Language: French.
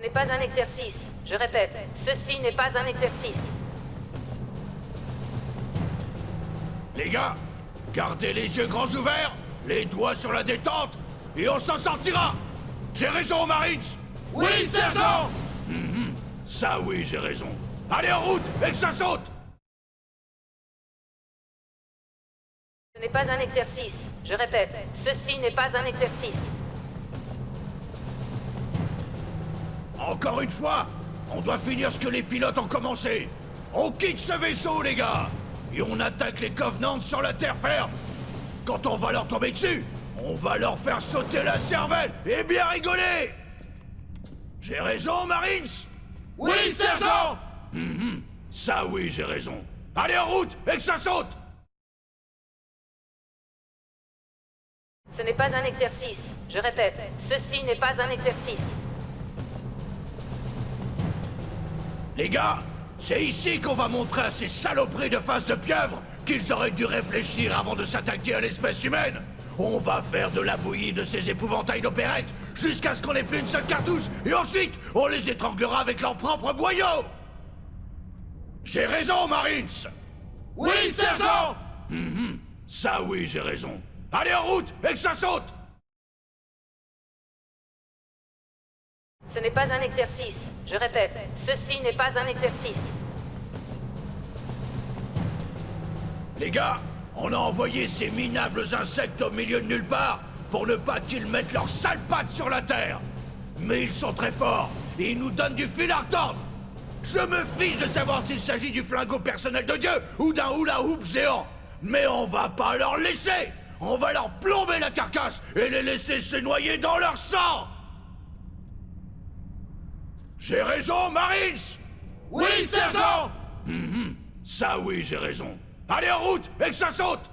Ce n'est pas un exercice. Je répète, ceci n'est pas un exercice. Les gars, gardez les yeux grands ouverts, les doigts sur la détente, et on s'en sortira J'ai raison, Marines Oui, sergent Mhm. Ça oui, j'ai raison. Allez en route, et que ça saute Ce n'est pas un exercice. Je répète, ceci n'est pas un exercice. Encore une fois, on doit finir ce que les pilotes ont commencé. On quitte ce vaisseau, les gars Et on attaque les Covenants sur la terre ferme Quand on va leur tomber dessus, on va leur faire sauter la cervelle et bien rigoler J'ai raison, Marines? Oui, sergent Mhm. Ça oui, j'ai raison. Allez en route et que ça saute Ce n'est pas un exercice. Je répète, ceci n'est pas un exercice. Les gars, c'est ici qu'on va montrer à ces saloperies de face de pieuvre qu'ils auraient dû réfléchir avant de s'attaquer à l'espèce humaine. On va faire de la bouillie de ces épouvantails d'opérette jusqu'à ce qu'on ait plus une seule cartouche et ensuite on les étranglera avec leurs propres boyaux J'ai raison, Marines Oui, sergent Mhm. Ça oui, j'ai raison. Allez en route et que ça saute Ce n'est pas un exercice. Je répète, ceci n'est pas un exercice. Les gars, on a envoyé ces minables insectes au milieu de nulle part pour ne pas qu'ils mettent leurs sales pattes sur la Terre. Mais ils sont très forts et ils nous donnent du fil à retordre. Je me fiche de savoir s'il s'agit du flingot personnel de Dieu ou d'un hula hoop géant. Mais on va pas leur laisser. On va leur plomber la carcasse et les laisser se noyer dans leur sang. J'ai raison, Marines Oui, sergent Mhm. Ça oui, j'ai raison. Allez en route et que ça saute